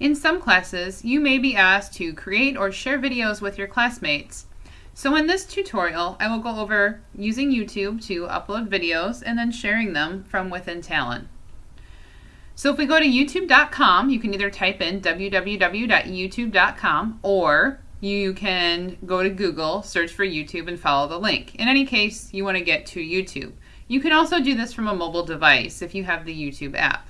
In some classes, you may be asked to create or share videos with your classmates. So in this tutorial, I will go over using YouTube to upload videos and then sharing them from within Talon. So if we go to youtube.com, you can either type in www.youtube.com or you can go to Google, search for YouTube, and follow the link. In any case, you want to get to YouTube. You can also do this from a mobile device if you have the YouTube app.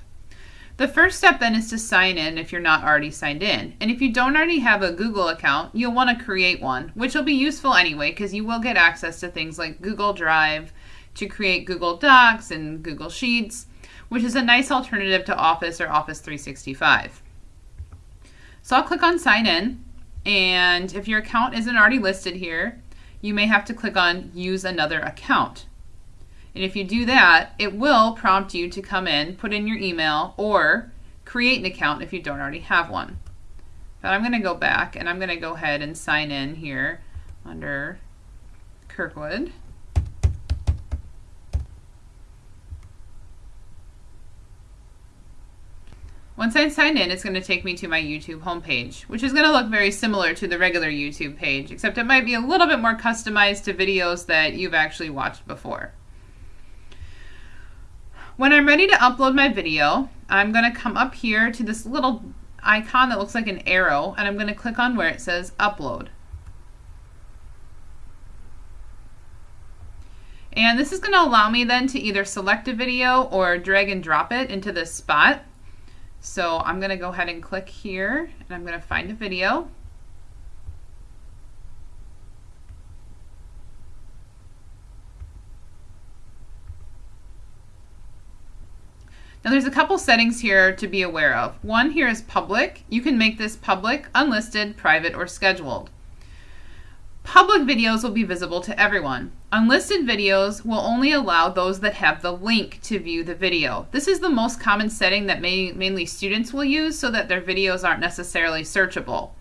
The first step then is to sign in if you're not already signed in. And if you don't already have a Google account, you'll want to create one, which will be useful anyway because you will get access to things like Google Drive to create Google Docs and Google Sheets, which is a nice alternative to Office or Office 365. So I'll click on sign in and if your account isn't already listed here, you may have to click on use another account. And if you do that, it will prompt you to come in, put in your email, or create an account if you don't already have one. But I'm going to go back and I'm going to go ahead and sign in here under Kirkwood. Once I sign in, it's going to take me to my YouTube homepage, which is going to look very similar to the regular YouTube page, except it might be a little bit more customized to videos that you've actually watched before. When I'm ready to upload my video, I'm going to come up here to this little icon that looks like an arrow, and I'm going to click on where it says Upload. And this is going to allow me then to either select a video or drag and drop it into this spot. So I'm going to go ahead and click here, and I'm going to find a video. Now there's a couple settings here to be aware of. One here is public. You can make this public, unlisted, private, or scheduled. Public videos will be visible to everyone. Unlisted videos will only allow those that have the link to view the video. This is the most common setting that may, mainly students will use so that their videos aren't necessarily searchable.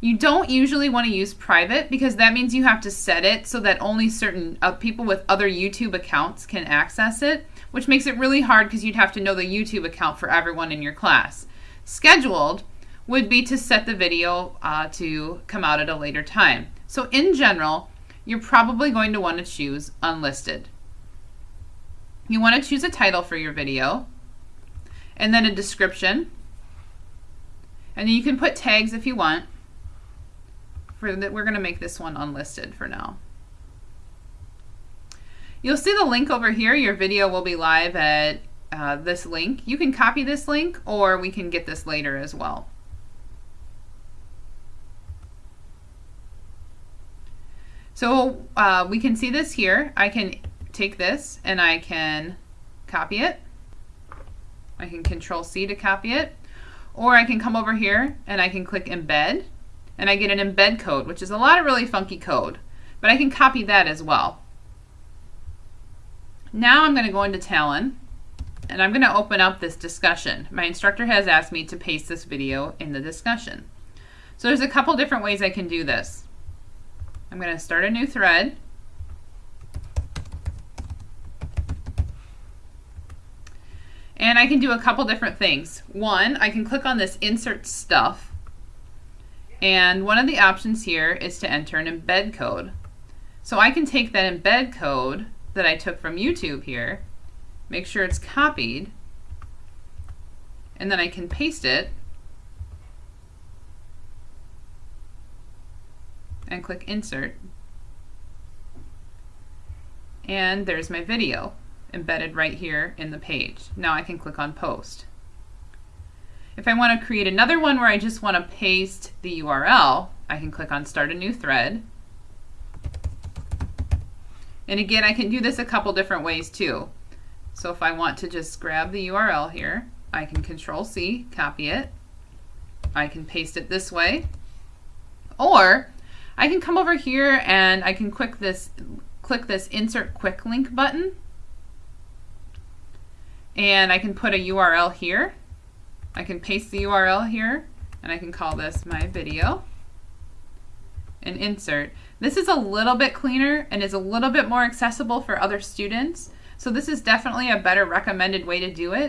You don't usually want to use private because that means you have to set it so that only certain uh, people with other YouTube accounts can access it which makes it really hard because you'd have to know the YouTube account for everyone in your class. Scheduled would be to set the video uh, to come out at a later time. So in general, you're probably going to want to choose unlisted. You want to choose a title for your video and then a description. And then you can put tags if you want. For that, we're going to make this one unlisted for now. You'll see the link over here. Your video will be live at uh, this link. You can copy this link or we can get this later as well. So uh, we can see this here. I can take this and I can copy it. I can control C to copy it. Or I can come over here and I can click embed and I get an embed code, which is a lot of really funky code. But I can copy that as well. Now I'm going to go into Talon and I'm going to open up this discussion. My instructor has asked me to paste this video in the discussion. So there's a couple different ways I can do this. I'm going to start a new thread. And I can do a couple different things. One, I can click on this insert stuff. And one of the options here is to enter an embed code. So I can take that embed code that I took from YouTube here, make sure it's copied, and then I can paste it and click insert. And there's my video embedded right here in the page. Now I can click on post. If I want to create another one where I just want to paste the URL, I can click on start a new thread and again, I can do this a couple different ways too. So if I want to just grab the URL here, I can control C, copy it. I can paste it this way. Or I can come over here and I can click this, click this insert quick link button. And I can put a URL here. I can paste the URL here and I can call this my video and insert. This is a little bit cleaner and is a little bit more accessible for other students. So this is definitely a better recommended way to do it.